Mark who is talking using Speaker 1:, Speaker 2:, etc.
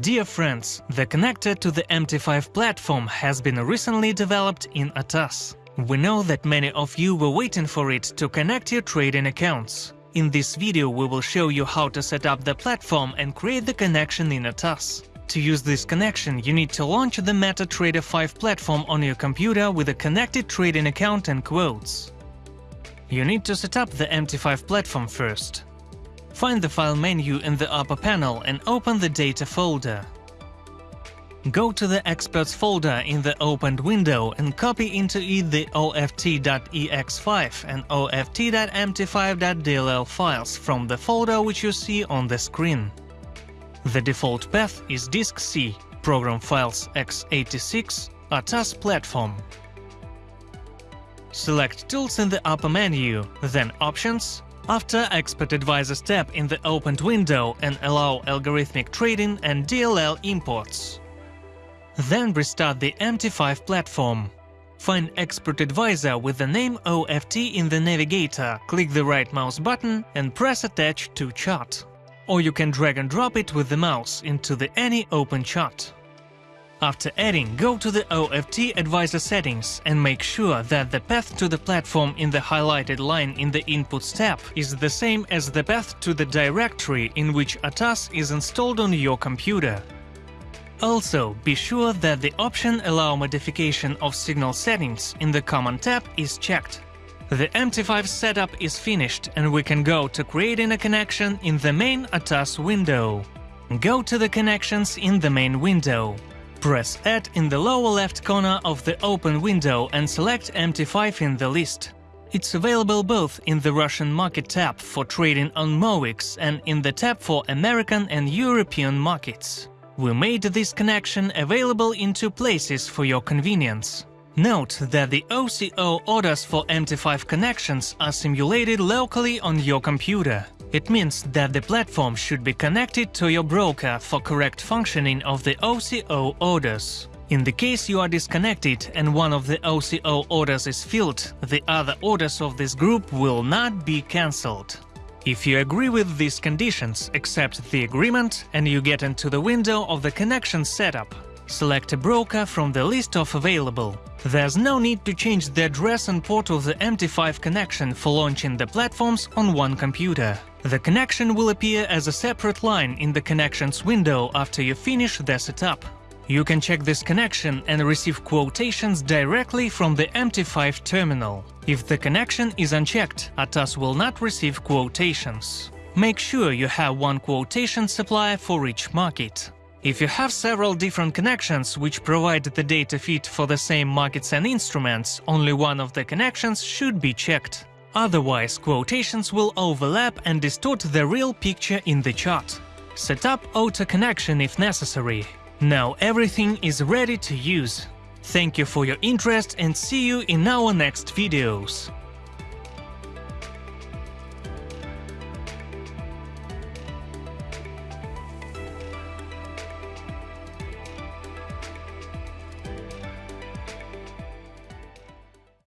Speaker 1: Dear friends, the connector to the MT5 platform has been recently developed in ATAS. We know that many of you were waiting for it to connect your trading accounts. In this video we will show you how to set up the platform and create the connection in ATAS. To use this connection, you need to launch the MetaTrader 5 platform on your computer with a connected trading account and quotes. You need to set up the MT5 platform first. Find the File menu in the upper panel and open the Data folder. Go to the Experts folder in the opened window and copy into it the oft.ex5 and oft.mt5.dll files from the folder which you see on the screen. The default path is disk C, program files x86, ATAS platform. Select Tools in the upper menu, then Options, after Expert Advisors tab in the opened window and allow algorithmic trading and DLL imports. Then restart the MT5 platform. Find Expert Advisor with the name OFT in the navigator, click the right mouse button and press Attach to chart. Or you can drag and drop it with the mouse into the any open chart. After adding, go to the OFT Advisor settings and make sure that the path to the platform in the highlighted line in the Inputs tab is the same as the path to the directory in which ATAS is installed on your computer. Also, be sure that the option Allow modification of signal settings in the Command tab is checked. The MT5 setup is finished and we can go to creating a connection in the main ATAS window. Go to the connections in the main window. Press Add in the lower left corner of the open window and select MT5 in the list. It's available both in the Russian market tab for trading on MOEX and in the tab for American and European markets. We made this connection available in two places for your convenience. Note that the OCO orders for MT5 connections are simulated locally on your computer. It means that the platform should be connected to your broker for correct functioning of the OCO orders. In the case you are disconnected and one of the OCO orders is filled, the other orders of this group will not be cancelled. If you agree with these conditions, accept the agreement and you get into the window of the connection setup. Select a broker from the list of available. There's no need to change the address and port of the MT5 connection for launching the platforms on one computer. The connection will appear as a separate line in the Connections window after you finish the setup. You can check this connection and receive quotations directly from the MT5 terminal. If the connection is unchecked, ATAS will not receive quotations. Make sure you have one quotation supplier for each market. If you have several different connections which provide the data feed for the same markets and instruments, only one of the connections should be checked. Otherwise, quotations will overlap and distort the real picture in the chart. Set up auto connection if necessary. Now everything is ready to use. Thank you for your interest and see you in our next videos.